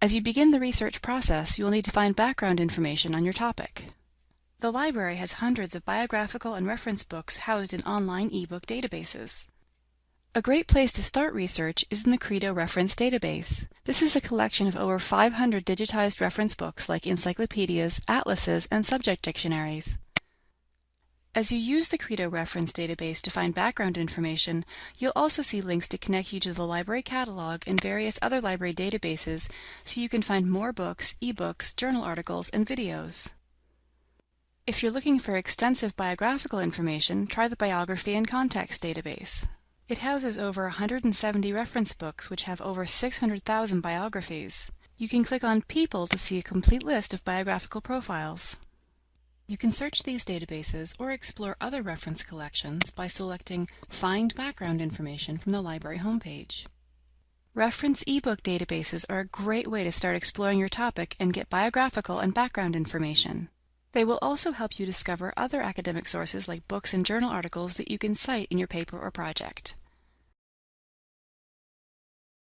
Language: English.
As you begin the research process, you will need to find background information on your topic. The library has hundreds of biographical and reference books housed in online ebook databases. A great place to start research is in the Credo Reference Database. This is a collection of over 500 digitized reference books like encyclopedias, atlases, and subject dictionaries. As you use the Credo Reference Database to find background information, you'll also see links to connect you to the library catalog and various other library databases so you can find more books, ebooks, journal articles, and videos. If you're looking for extensive biographical information, try the Biography in Context database. It houses over 170 reference books which have over 600,000 biographies. You can click on People to see a complete list of biographical profiles. You can search these databases or explore other reference collections by selecting Find Background Information from the library homepage. Reference ebook databases are a great way to start exploring your topic and get biographical and background information. They will also help you discover other academic sources like books and journal articles that you can cite in your paper or project.